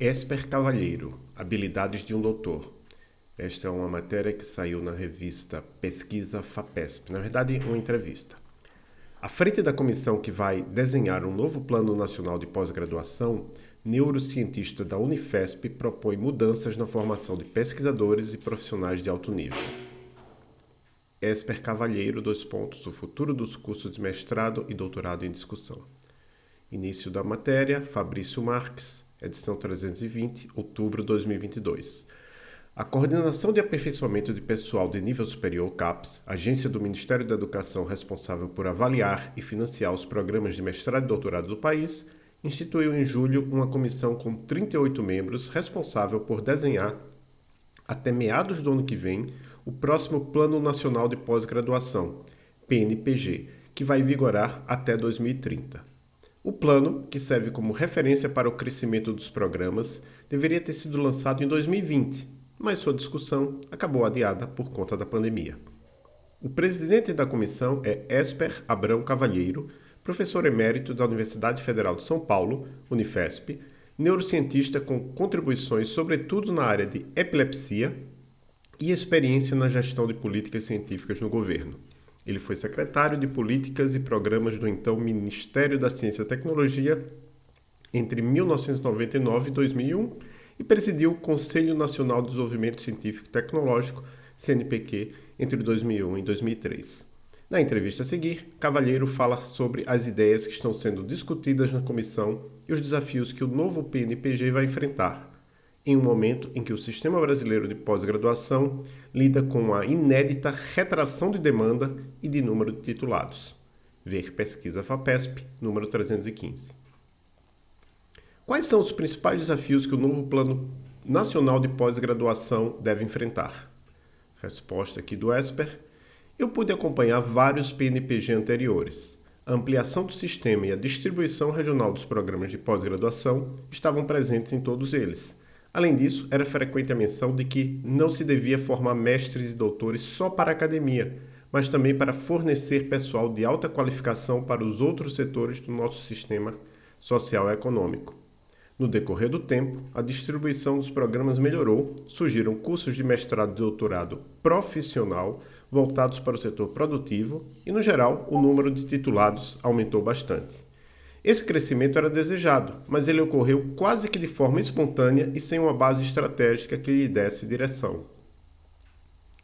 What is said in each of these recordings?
Esper Cavalheiro, Habilidades de um Doutor. Esta é uma matéria que saiu na revista Pesquisa FAPESP, na verdade, uma entrevista. À frente da comissão que vai desenhar um novo Plano Nacional de Pós-Graduação, neurocientista da Unifesp propõe mudanças na formação de pesquisadores e profissionais de alto nível. Esper Cavalheiro, dois pontos, o futuro dos cursos de mestrado e doutorado em discussão. Início da matéria, Fabrício Marques, edição 320, outubro de 2022. A Coordenação de Aperfeiçoamento de Pessoal de Nível Superior, CAPES, agência do Ministério da Educação responsável por avaliar e financiar os programas de mestrado e doutorado do país, instituiu em julho uma comissão com 38 membros responsável por desenhar, até meados do ano que vem, o próximo Plano Nacional de Pós-Graduação, PNPG, que vai vigorar até 2030. O plano, que serve como referência para o crescimento dos programas, deveria ter sido lançado em 2020, mas sua discussão acabou adiada por conta da pandemia. O presidente da comissão é Esper Abrão Cavalheiro, professor emérito da Universidade Federal de São Paulo, Unifesp, neurocientista com contribuições sobretudo na área de epilepsia e experiência na gestão de políticas científicas no governo. Ele foi secretário de Políticas e Programas do então Ministério da Ciência e Tecnologia entre 1999 e 2001 e presidiu o Conselho Nacional de Desenvolvimento Científico e Tecnológico, CNPq, entre 2001 e 2003. Na entrevista a seguir, Cavalheiro fala sobre as ideias que estão sendo discutidas na comissão e os desafios que o novo PNPG vai enfrentar, em um momento em que o sistema brasileiro de pós-graduação lida com a inédita retração de demanda e de número de titulados. Ver pesquisa FAPESP, número 315. Quais são os principais desafios que o novo Plano Nacional de Pós-Graduação deve enfrentar? Resposta aqui do Esper. Eu pude acompanhar vários PNPG anteriores. A ampliação do sistema e a distribuição regional dos programas de pós-graduação estavam presentes em todos eles Além disso, era frequente a menção de que não se devia formar mestres e doutores só para a academia, mas também para fornecer pessoal de alta qualificação para os outros setores do nosso sistema social e econômico. No decorrer do tempo, a distribuição dos programas melhorou, surgiram cursos de mestrado e doutorado profissional voltados para o setor produtivo e, no geral, o número de titulados aumentou bastante. Esse crescimento era desejado, mas ele ocorreu quase que de forma espontânea e sem uma base estratégica que lhe desse direção.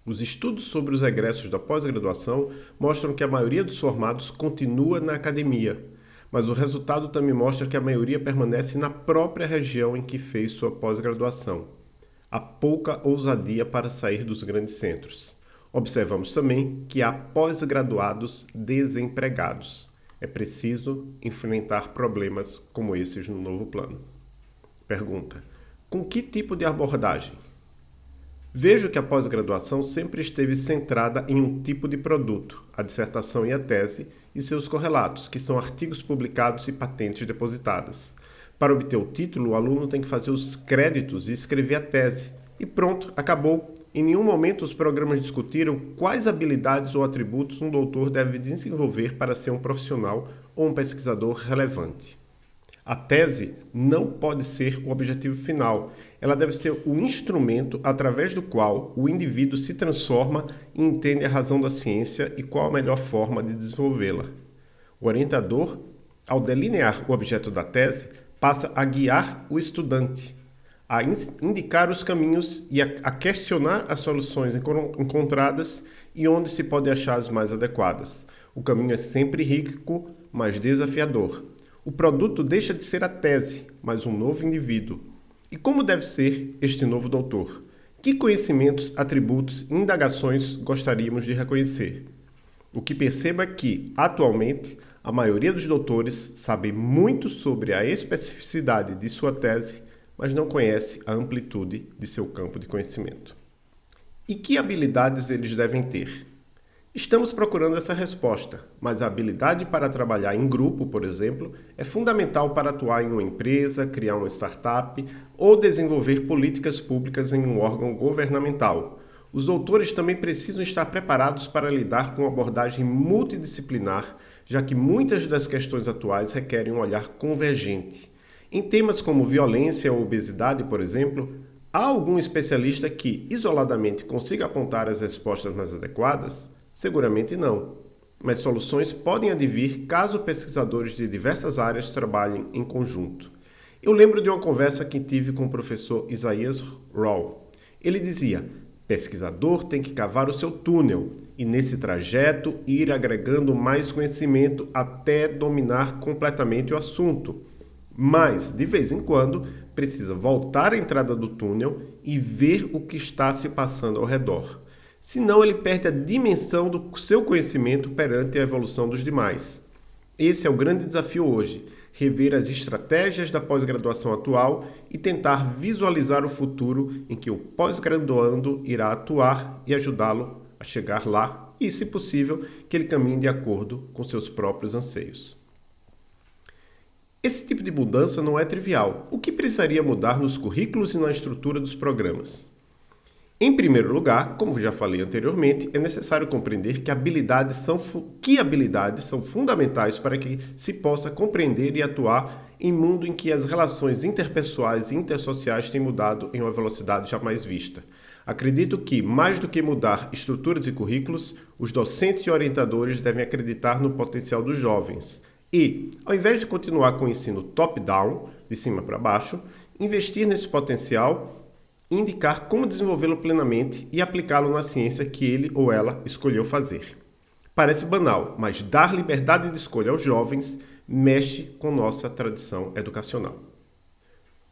Os estudos sobre os egressos da pós-graduação mostram que a maioria dos formados continua na academia, mas o resultado também mostra que a maioria permanece na própria região em que fez sua pós-graduação. Há pouca ousadia para sair dos grandes centros. Observamos também que há pós-graduados desempregados. É preciso enfrentar problemas como esses no novo plano. Pergunta: com que tipo de abordagem? Vejo que a pós-graduação sempre esteve centrada em um tipo de produto, a dissertação e a tese, e seus correlatos, que são artigos publicados e patentes depositadas. Para obter o título, o aluno tem que fazer os créditos e escrever a tese. E pronto, acabou. Em nenhum momento os programas discutiram quais habilidades ou atributos um doutor deve desenvolver para ser um profissional ou um pesquisador relevante. A tese não pode ser o objetivo final, ela deve ser o instrumento através do qual o indivíduo se transforma e entende a razão da ciência e qual a melhor forma de desenvolvê-la. O orientador, ao delinear o objeto da tese, passa a guiar o estudante, a indicar os caminhos e a, questionar as soluções encontradas e onde se pode achar as mais adequadas. O caminho é sempre rico, mas desafiador. O produto deixa de ser a tese, mas um novo indivíduo. E como deve ser este novo doutor? Que conhecimentos, atributos e indagações gostaríamos de reconhecer? O que perceba é que, atualmente, a maioria dos doutores sabe muito sobre a especificidade de sua tese mas não conhece a amplitude de seu campo de conhecimento. E que habilidades eles devem ter? Estamos procurando essa resposta, mas a habilidade para trabalhar em grupo, por exemplo, é fundamental para atuar em uma empresa, criar uma startup ou desenvolver políticas públicas em um órgão governamental. Os doutores também precisam estar preparados para lidar com abordagem multidisciplinar, já que muitas das questões atuais requerem um olhar convergente. Em temas como violência ou obesidade, por exemplo, há algum especialista que, isoladamente, consiga apontar as respostas mais adequadas? Seguramente não. Mas soluções podem advir caso pesquisadores de diversas áreas trabalhem em conjunto. Eu lembro de uma conversa que tive com o professor Isaías Rawl. Ele dizia: pesquisador tem que cavar o seu túnel e, nesse trajeto, ir agregando mais conhecimento até dominar completamente o assunto. Mas, de vez em quando, precisa voltar à entrada do túnel e ver o que está se passando ao redor. Senão, ele perde a dimensão do seu conhecimento perante a evolução dos demais. Esse é o grande desafio hoje: rever as estratégias da pós-graduação atual e tentar visualizar o futuro em que o pós-graduando irá atuar e ajudá-lo a chegar lá e, se possível, que ele caminhe de acordo com seus próprios anseios. Esse tipo de mudança não é trivial. O que precisaria mudar nos currículos e na estrutura dos programas? Em primeiro lugar, como já falei anteriormente, é necessário compreender que habilidades são, que habilidades são fundamentais para que se possa compreender e atuar em mundo em que as relações interpessoais e intersociais têm mudado em uma velocidade jamais vista. Acredito que, mais do que mudar estruturas e currículos, os docentes e orientadores devem acreditar no potencial dos jovens, e, ao invés de continuar com o ensino top-down, de cima para baixo, investir nesse potencial, indicar como desenvolvê-lo plenamente e aplicá-lo na ciência que ele ou ela escolheu fazer. Parece banal, mas dar liberdade de escolha aos jovens mexe com nossa tradição educacional.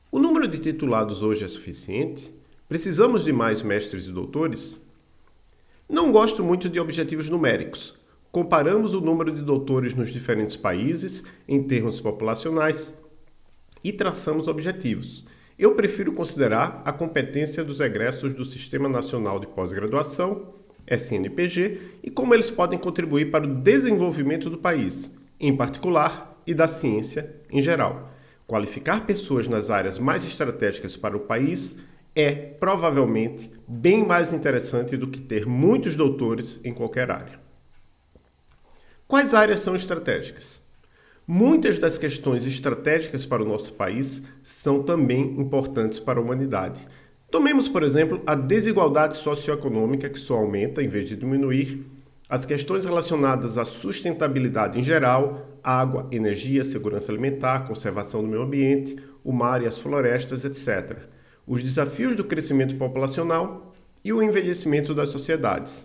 O número de titulados hoje é suficiente? Precisamos de mais mestres e doutores? Não gosto muito de objetivos numéricos, comparamos o número de doutores nos diferentes países em termos populacionais e traçamos objetivos. Eu prefiro considerar a competência dos egressos do Sistema Nacional de Pós-Graduação, SNPG, e como eles podem contribuir para o desenvolvimento do país, em particular, e da ciência em geral. Qualificar pessoas nas áreas mais estratégicas para o país é, provavelmente, bem mais interessante do que ter muitos doutores em qualquer área. Quais áreas são estratégicas? Muitas das questões estratégicas para o nosso país são também importantes para a humanidade. Tomemos, por exemplo, a desigualdade socioeconômica que só aumenta em vez de diminuir, as questões relacionadas à sustentabilidade em geral, água, energia, segurança alimentar, conservação do meio ambiente, o mar e as florestas, etc. Os desafios do crescimento populacional e o envelhecimento das sociedades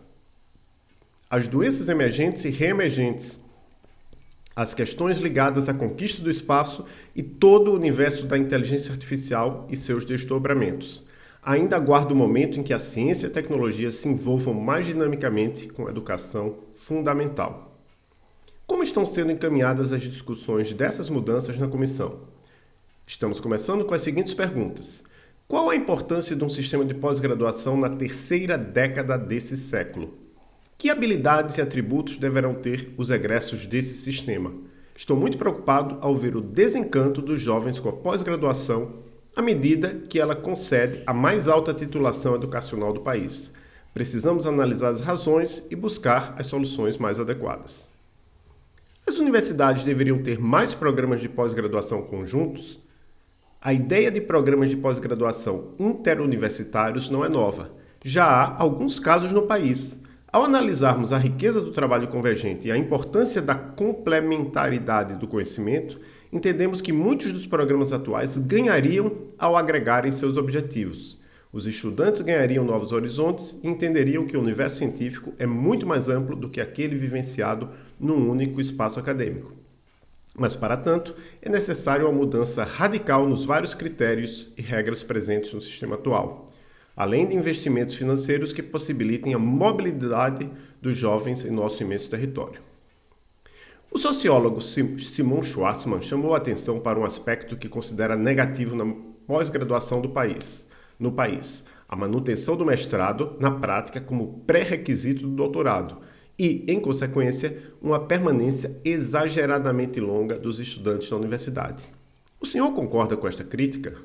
as doenças emergentes e reemergentes, as questões ligadas à conquista do espaço e todo o universo da inteligência artificial e seus desdobramentos. Ainda aguardo o momento em que a ciência e a tecnologia se envolvam mais dinamicamente com a educação fundamental. Como estão sendo encaminhadas as discussões dessas mudanças na comissão? Estamos começando com as seguintes perguntas. Qual a importância de um sistema de pós-graduação na terceira década desse século? Que habilidades e atributos deverão ter os egressos desse sistema? Estou muito preocupado ao ver o desencanto dos jovens com a pós-graduação à medida que ela concede a mais alta titulação educacional do país. Precisamos analisar as razões e buscar as soluções mais adequadas. As universidades deveriam ter mais programas de pós-graduação conjuntos? A ideia de programas de pós-graduação interuniversitários não é nova. Já há alguns casos no país, ao analisarmos a riqueza do trabalho convergente e a importância da complementaridade do conhecimento, entendemos que muitos dos programas atuais ganhariam ao agregarem seus objetivos. Os estudantes ganhariam novos horizontes e entenderiam que o universo científico é muito mais amplo do que aquele vivenciado num único espaço acadêmico. Mas, para tanto, é necessário uma mudança radical nos vários critérios e regras presentes no sistema atual além de investimentos financeiros que possibilitem a mobilidade dos jovens em nosso imenso território. O sociólogo Simon Schwarzman chamou a atenção para um aspecto que considera negativo na pós-graduação do país, no país, a manutenção do mestrado na prática como pré-requisito do doutorado e, em consequência, uma permanência exageradamente longa dos estudantes na universidade. O senhor concorda com esta crítica?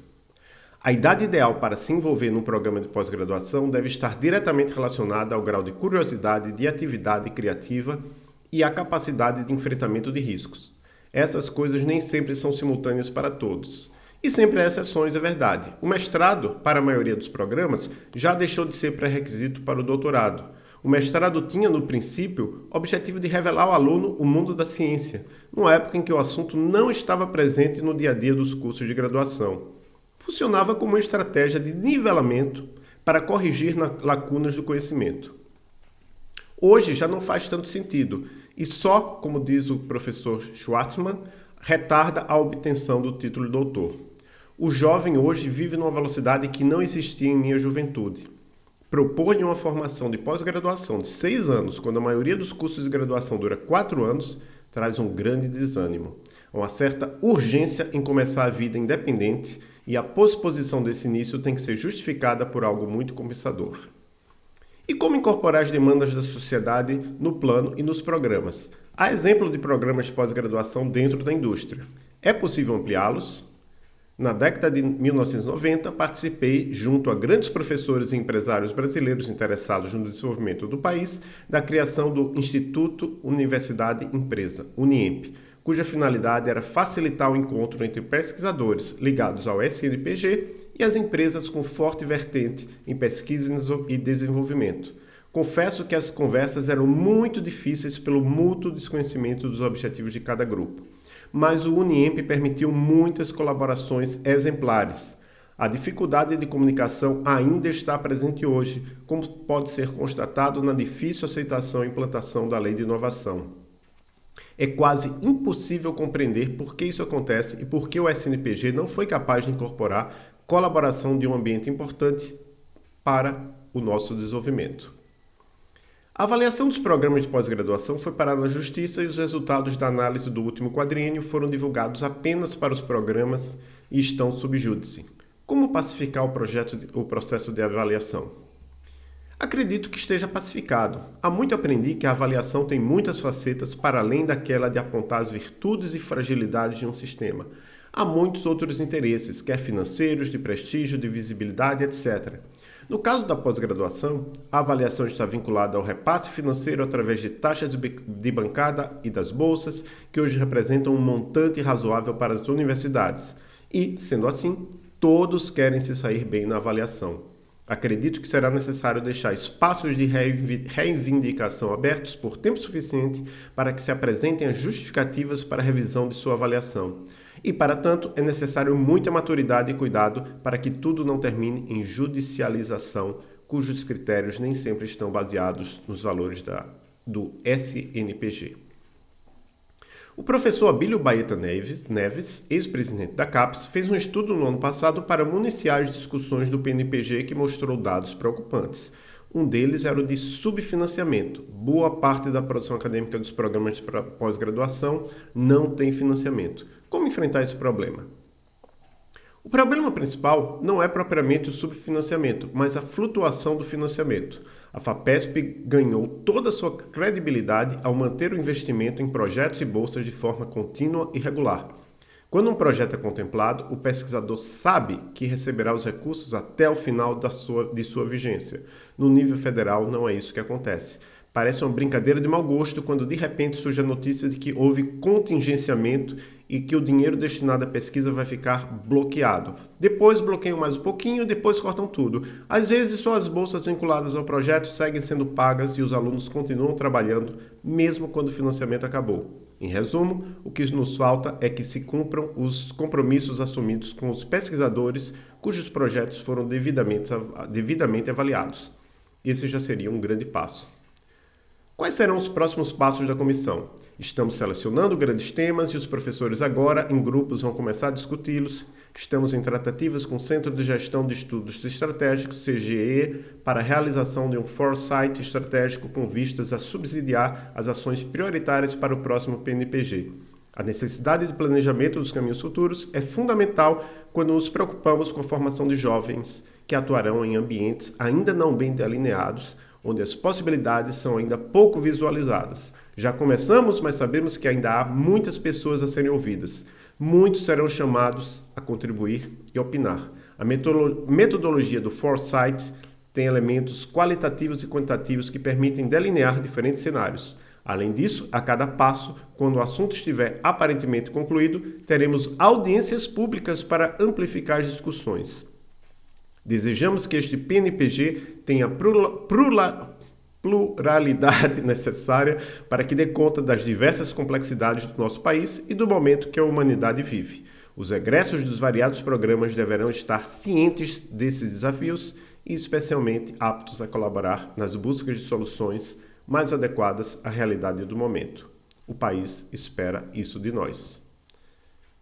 A idade ideal para se envolver num programa de pós-graduação deve estar diretamente relacionada ao grau de curiosidade, de atividade criativa e à capacidade de enfrentamento de riscos. Essas coisas nem sempre são simultâneas para todos. E sempre há exceções, é verdade. O mestrado, para a maioria dos programas, já deixou de ser pré-requisito para o doutorado. O mestrado tinha, no princípio, o objetivo de revelar ao aluno o mundo da ciência, numa época em que o assunto não estava presente no dia a dia dos cursos de graduação. Funcionava como uma estratégia de nivelamento para corrigir lacunas do conhecimento. Hoje já não faz tanto sentido e só, como diz o professor Schwartzman, retarda a obtenção do título de doutor. O jovem hoje vive numa velocidade que não existia em minha juventude. Propor-lhe uma formação de pós-graduação de seis anos, quando a maioria dos cursos de graduação dura quatro anos, traz um grande desânimo. Uma certa urgência em começar a vida independente e a posposição desse início tem que ser justificada por algo muito compensador. E como incorporar as demandas da sociedade no plano e nos programas? Há exemplo de programas de pós-graduação dentro da indústria. É possível ampliá-los? Na década de 1990, participei, junto a grandes professores e empresários brasileiros interessados no desenvolvimento do país, da criação do Instituto Universidade Empresa, UNIEMP, cuja finalidade era facilitar o encontro entre pesquisadores ligados ao SNPG e as empresas com forte vertente em pesquisa e desenvolvimento. Confesso que as conversas eram muito difíceis pelo mútuo desconhecimento dos objetivos de cada grupo mas o Uniemp permitiu muitas colaborações exemplares. A dificuldade de comunicação ainda está presente hoje, como pode ser constatado na difícil aceitação e implantação da lei de inovação. É quase impossível compreender por que isso acontece e por que o SNPG não foi capaz de incorporar colaboração de um ambiente importante para o nosso desenvolvimento. A avaliação dos programas de pós-graduação foi parada na Justiça e os resultados da análise do último quadriênio foram divulgados apenas para os programas e estão sob júdice. Como pacificar o, projeto de, o processo de avaliação? Acredito que esteja pacificado. Há muito aprendi que a avaliação tem muitas facetas para além daquela de apontar as virtudes e fragilidades de um sistema. Há muitos outros interesses, quer financeiros, de prestígio, de visibilidade, etc. No caso da pós-graduação, a avaliação está vinculada ao repasse financeiro através de taxas de bancada e das bolsas, que hoje representam um montante razoável para as universidades. E, sendo assim, todos querem se sair bem na avaliação. Acredito que será necessário deixar espaços de reivindicação abertos por tempo suficiente para que se apresentem as justificativas para a revisão de sua avaliação. E, para tanto, é necessário muita maturidade e cuidado para que tudo não termine em judicialização, cujos critérios nem sempre estão baseados nos valores da, do SNPG. O professor Abílio Baeta Neves, Neves ex-presidente da CAPES, fez um estudo no ano passado para municiar as discussões do PNPG que mostrou dados preocupantes. Um deles era o de subfinanciamento. Boa parte da produção acadêmica dos programas de pós-graduação não tem financiamento. Como enfrentar esse problema? O problema principal não é propriamente o subfinanciamento, mas a flutuação do financiamento. A FAPESP ganhou toda a sua credibilidade ao manter o investimento em projetos e bolsas de forma contínua e regular. Quando um projeto é contemplado, o pesquisador sabe que receberá os recursos até o final da sua, de sua vigência. No nível federal, não é isso que acontece. Parece uma brincadeira de mau gosto quando de repente surge a notícia de que houve contingenciamento e que o dinheiro destinado à pesquisa vai ficar bloqueado. Depois bloqueiam mais um pouquinho, depois cortam tudo. Às vezes só as bolsas vinculadas ao projeto seguem sendo pagas e os alunos continuam trabalhando mesmo quando o financiamento acabou. Em resumo, o que nos falta é que se cumpram os compromissos assumidos com os pesquisadores cujos projetos foram devidamente, devidamente avaliados. Esse já seria um grande passo. Quais serão os próximos passos da comissão? Estamos selecionando grandes temas e os professores agora, em grupos, vão começar a discuti-los. Estamos em tratativas com o Centro de Gestão de Estudos Estratégicos, CGE, para a realização de um foresight estratégico com vistas a subsidiar as ações prioritárias para o próximo PNPG. A necessidade de planejamento dos caminhos futuros é fundamental quando nos preocupamos com a formação de jovens que atuarão em ambientes ainda não bem delineados, onde as possibilidades são ainda pouco visualizadas. Já começamos, mas sabemos que ainda há muitas pessoas a serem ouvidas. Muitos serão chamados a contribuir e opinar. A metodologia do Foresight tem elementos qualitativos e quantitativos que permitem delinear diferentes cenários. Além disso, a cada passo, quando o assunto estiver aparentemente concluído, teremos audiências públicas para amplificar as discussões. Desejamos que este PNPG tenha pluralidade necessária para que dê conta das diversas complexidades do nosso país e do momento que a humanidade vive. Os egressos dos variados programas deverão estar cientes desses desafios e especialmente aptos a colaborar nas buscas de soluções mais adequadas à realidade do momento. O país espera isso de nós.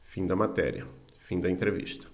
Fim da matéria. Fim da entrevista.